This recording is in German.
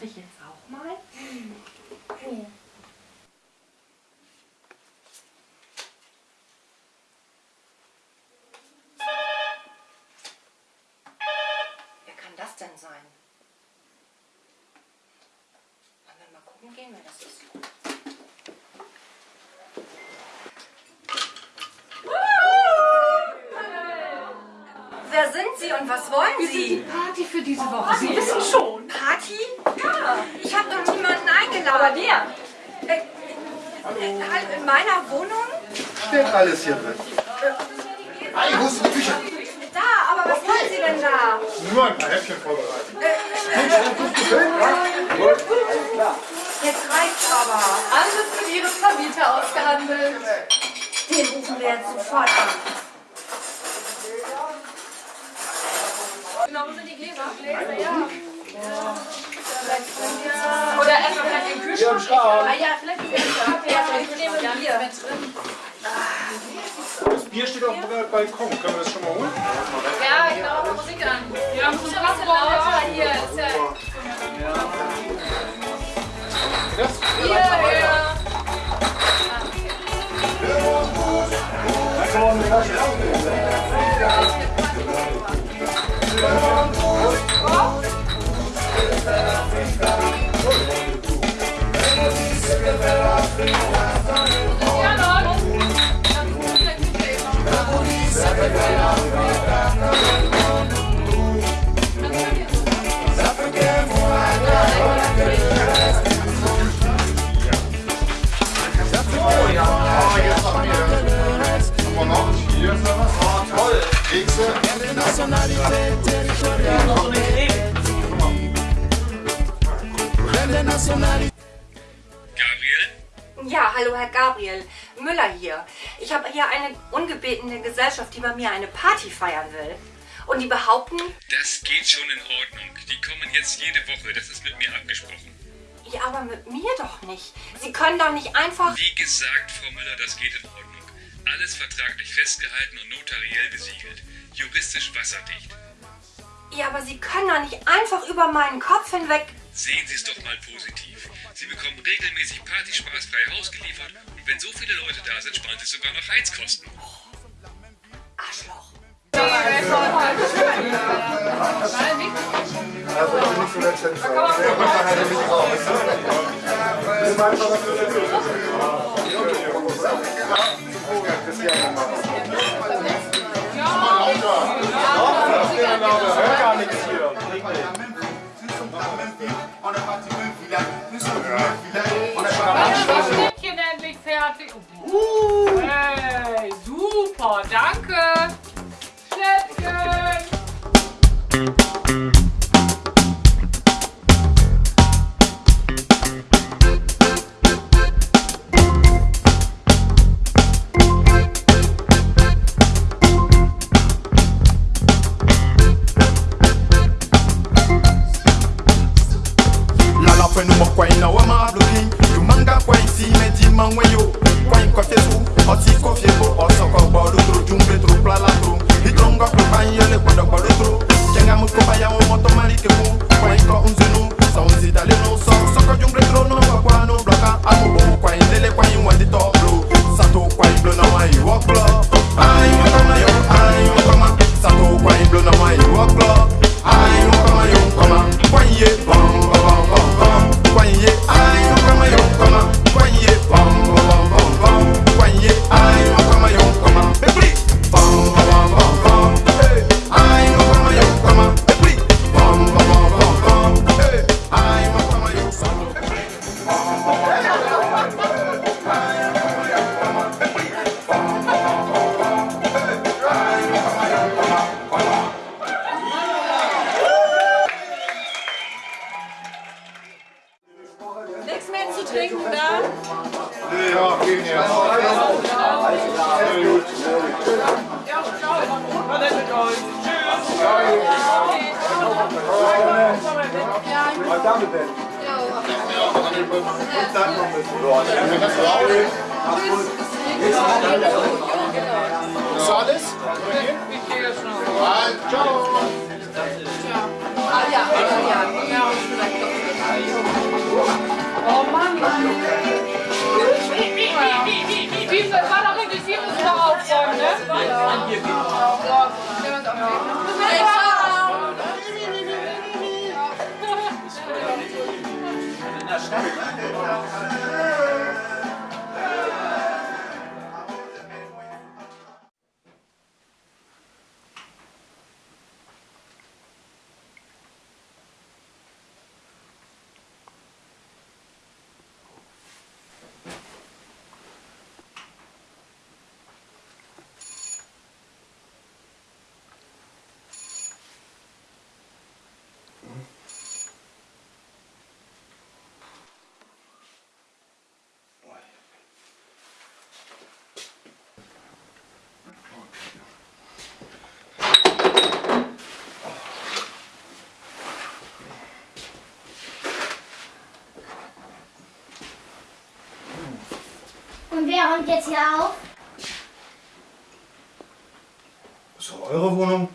Darf ich jetzt auch mal? Wer kann das denn sein? Wollen wir mal gucken gehen, wer das ist? Wer sind Sie und was wollen Sie? Party für diese Woche. Sie wissen schon. Party? Ja. Ich habe doch niemanden Aber wer? Äh, äh, halt in meiner Wohnung? Steht alles hier drin. Hey, wo ist die Küche? Da, aber was wollen Sie denn da? Nur ein paar Häppchen vorbereitet. Jetzt reicht's aber. Alles mit Ihrem Vermieter ausgehandelt. Den rufen wir jetzt sofort an. Genau, wo sind die Gläser? Gläser, ja. Oder erstmal vielleicht den Kühlschrank. Ah ja, vielleicht die Gläser. Ja, vielleicht nehmen wir Bier. Das Bier steht auf dem Balkon. Können wir das schon mal holen? Ja, ich mal Musik an. Wir haben schon was lauter hier. Ist ja Das? hier. Ja, noch. Oh ja, jetzt haben wir. Nationalität. Hallo Herr Gabriel. Müller hier. Ich habe hier eine ungebetene Gesellschaft, die bei mir eine Party feiern will. Und die behaupten, Das geht schon in Ordnung. Die kommen jetzt jede Woche. Das ist mit mir abgesprochen. ja, aber mit mir doch nicht. Sie können doch nicht einfach... Wie gesagt, Frau Müller, das geht in Ordnung. Alles vertraglich festgehalten und notariell besiegelt. Juristisch wasserdicht. Ja, aber Sie können doch nicht einfach über meinen Kopf hinweg... Sehen Sie es doch mal positiv. Sie bekommen regelmäßig partyspaßfrei Haus geliefert und wenn so viele Leute da sind, sparen Sie sogar noch Heizkosten. Arschloch. Also ich bin zu trinken da? Ja, gut. Ja, ciao. Tschüss. Das alles? 여기. Wer räumt jetzt hier auf? Ist doch eure Wohnung.